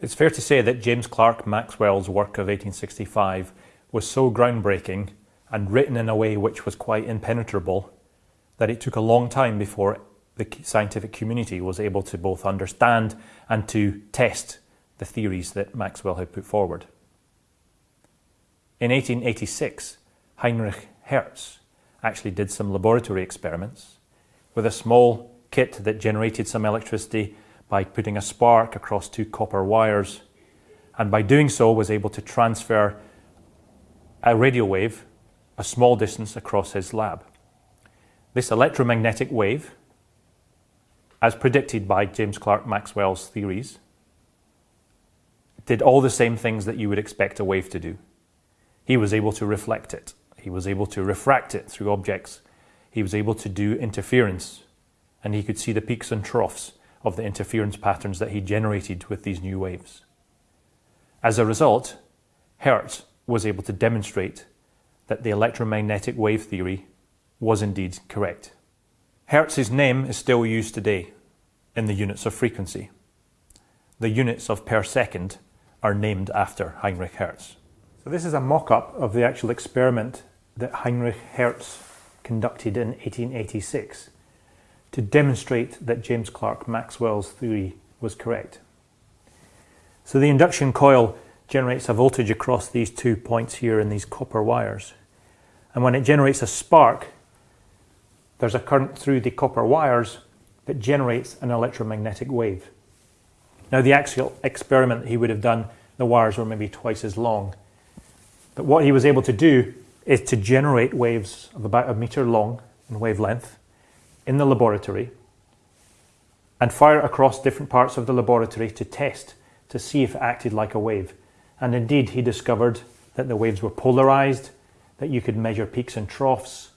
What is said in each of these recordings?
It's fair to say that James Clerk Maxwell's work of 1865 was so groundbreaking and written in a way which was quite impenetrable that it took a long time before the scientific community was able to both understand and to test the theories that Maxwell had put forward. In 1886, Heinrich Hertz actually did some laboratory experiments with a small kit that generated some electricity by putting a spark across two copper wires and by doing so was able to transfer a radio wave a small distance across his lab. This electromagnetic wave, as predicted by James Clerk Maxwell's theories, did all the same things that you would expect a wave to do. He was able to reflect it. He was able to refract it through objects. He was able to do interference and he could see the peaks and troughs of the interference patterns that he generated with these new waves. As a result, Hertz was able to demonstrate that the electromagnetic wave theory was indeed correct. Hertz's name is still used today in the units of frequency. The units of per second are named after Heinrich Hertz. So this is a mock-up of the actual experiment that Heinrich Hertz conducted in 1886 to demonstrate that James Clerk Maxwell's theory was correct. So the induction coil generates a voltage across these two points here in these copper wires. And when it generates a spark, there's a current through the copper wires that generates an electromagnetic wave. Now the actual experiment he would have done, the wires were maybe twice as long. But what he was able to do is to generate waves of about a meter long in wavelength in the laboratory and fire across different parts of the laboratory to test to see if it acted like a wave. And indeed, he discovered that the waves were polarized, that you could measure peaks and troughs,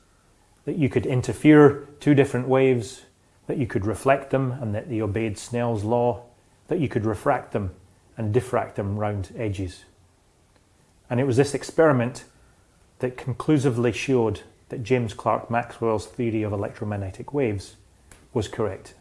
that you could interfere two different waves, that you could reflect them and that they obeyed Snell's law, that you could refract them and diffract them round edges. And it was this experiment that conclusively showed that James Clerk Maxwell's theory of electromagnetic waves was correct.